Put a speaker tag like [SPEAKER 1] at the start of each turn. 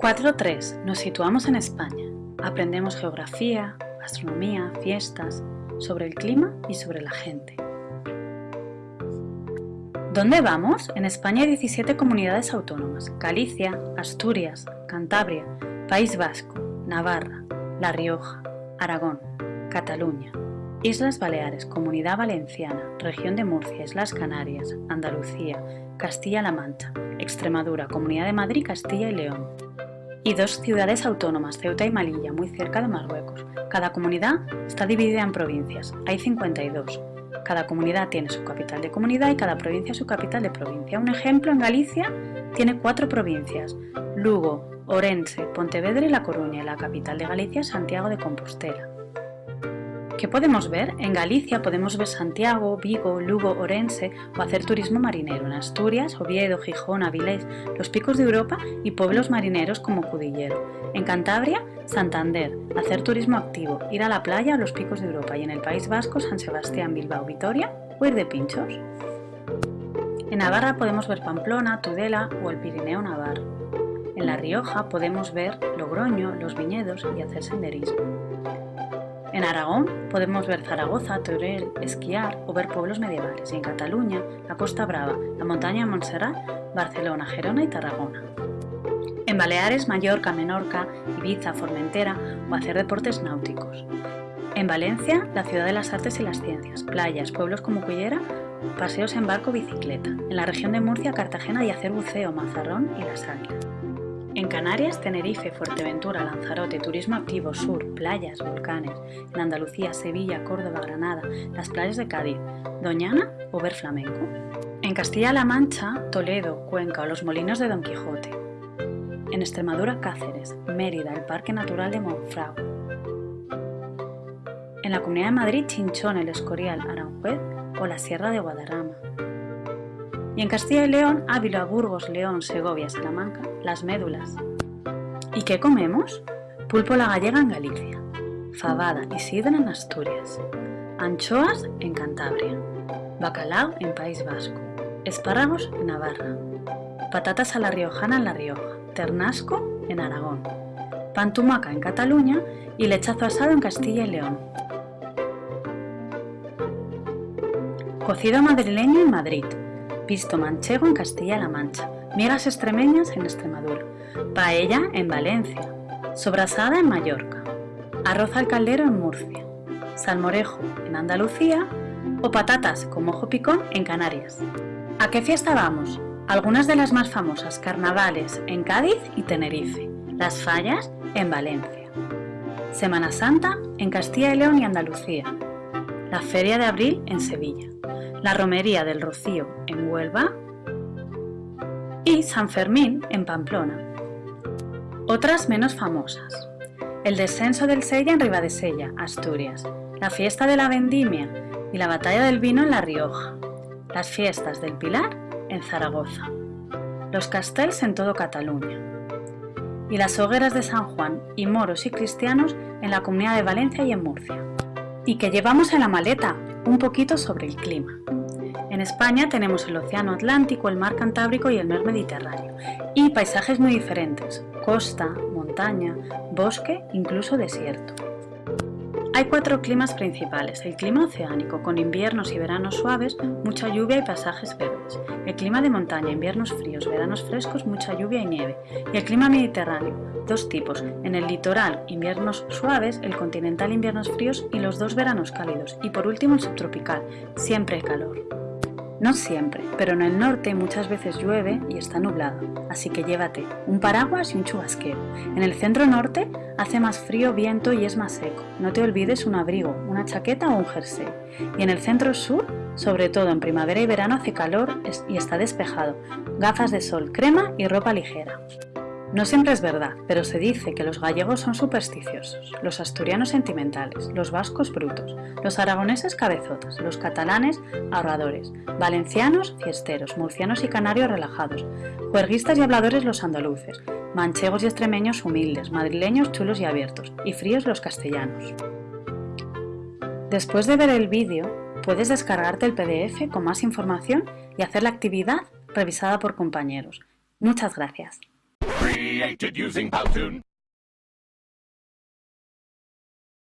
[SPEAKER 1] 4.3. Nos situamos en España. Aprendemos geografía, astronomía, fiestas, sobre el clima y sobre la gente. ¿Dónde vamos? En España hay 17 comunidades autónomas. Galicia, Asturias, Cantabria, País Vasco, Navarra, La Rioja, Aragón, Cataluña, Islas Baleares, Comunidad Valenciana, Región de Murcia, Islas Canarias, Andalucía, Castilla-La Mancha, Extremadura, Comunidad de Madrid, Castilla y León. Y dos ciudades autónomas, Ceuta y Malilla, muy cerca de Marruecos. Cada comunidad está dividida en provincias, hay 52. Cada comunidad tiene su capital de comunidad y cada provincia su capital de provincia. Un ejemplo, en Galicia tiene cuatro provincias, Lugo, Orense, Pontevedra y La Coruña, y la capital de Galicia Santiago de Compostela. ¿Qué podemos ver? En Galicia podemos ver Santiago, Vigo, Lugo, Orense o hacer turismo marinero. En Asturias, Oviedo, Gijón, Avilés, los picos de Europa y pueblos marineros como Cudillero. En Cantabria, Santander, hacer turismo activo, ir a la playa o los picos de Europa. Y en el País Vasco, San Sebastián, Bilbao, Vitoria o ir de pinchos. En Navarra podemos ver Pamplona, Tudela o el Pirineo Navarro. En La Rioja podemos ver Logroño, los viñedos y hacer senderismo. En Aragón podemos ver Zaragoza, Teruel, esquiar o ver pueblos medievales y en Cataluña, la Costa Brava, la montaña Montserrat, Barcelona, Gerona y Tarragona. En Baleares, Mallorca, Menorca, Ibiza, Formentera o hacer deportes náuticos. En Valencia, la ciudad de las artes y las ciencias, playas, pueblos como Cullera, paseos en barco bicicleta. En la región de Murcia, Cartagena y hacer buceo, Mazarrón y Las Águilas. En Canarias, Tenerife, Fuerteventura, Lanzarote, Turismo Activo, Sur, playas, volcanes. En Andalucía, Sevilla, Córdoba, Granada, las playas de Cádiz, Doñana o ver flamenco. En Castilla-La Mancha, Toledo, Cuenca o los molinos de Don Quijote. En Extremadura, Cáceres, Mérida, el Parque Natural de Monfragüe. En la Comunidad de Madrid, Chinchón, El Escorial, Aranjuez o la Sierra de Guadarrama y en Castilla y León, Ávila, Burgos, León, Segovia, Salamanca, las médulas. ¿Y qué comemos? Pulpo la gallega en Galicia, fabada y sidra en Asturias, anchoas en Cantabria, bacalao en País Vasco, espárragos en Navarra, patatas a la riojana en La Rioja, ternasco en Aragón, pantumaca en Cataluña y lechazo asado en Castilla y León. Cocido madrileño en Madrid, pisto manchego en Castilla-La Mancha, migas extremeñas en Extremadura, paella en Valencia, sobrasada en Mallorca, arroz al caldero en Murcia, salmorejo en Andalucía o patatas con mojo picón en Canarias. ¿A qué fiesta vamos? Algunas de las más famosas, carnavales en Cádiz y Tenerife, las fallas en Valencia, Semana Santa en Castilla y León y Andalucía, la Feria de Abril en Sevilla, la Romería del Rocío en Huelva y San Fermín en Pamplona. Otras menos famosas. El descenso del Sella en Ribadesella, Asturias, la fiesta de la vendimia y la batalla del vino en La Rioja, las fiestas del Pilar en Zaragoza, los castells en todo Cataluña y las hogueras de San Juan y moros y cristianos en la Comunidad de Valencia y en Murcia. ¿Y qué llevamos en la maleta? Un poquito sobre el clima. En España tenemos el Océano Atlántico, el Mar Cantábrico y el Mar Mediterráneo, y paisajes muy diferentes, costa, montaña, bosque, incluso desierto. Hay cuatro climas principales, el clima oceánico, con inviernos y veranos suaves, mucha lluvia y pasajes verdes, el clima de montaña, inviernos fríos, veranos frescos, mucha lluvia y nieve, y el clima mediterráneo, dos tipos, en el litoral, inviernos suaves, el continental, inviernos fríos y los dos veranos cálidos, y por último el subtropical, siempre calor. No siempre, pero en el norte muchas veces llueve y está nublado, así que llévate un paraguas y un chubasquero. En el centro norte hace más frío, viento y es más seco. No te olvides un abrigo, una chaqueta o un jersey. Y en el centro sur, sobre todo en primavera y verano hace calor y está despejado. Gafas de sol, crema y ropa ligera. No siempre es verdad, pero se dice que los gallegos son supersticiosos, los asturianos sentimentales, los vascos brutos, los aragoneses cabezotas, los catalanes ahorradores, valencianos fiesteros, murcianos y canarios relajados, juerguistas y habladores los andaluces, manchegos y extremeños humildes, madrileños chulos y abiertos, y fríos los castellanos. Después de ver el vídeo, puedes descargarte el PDF con más información y hacer la actividad revisada por compañeros. Muchas gracias.
[SPEAKER 2] Created using Powtoon.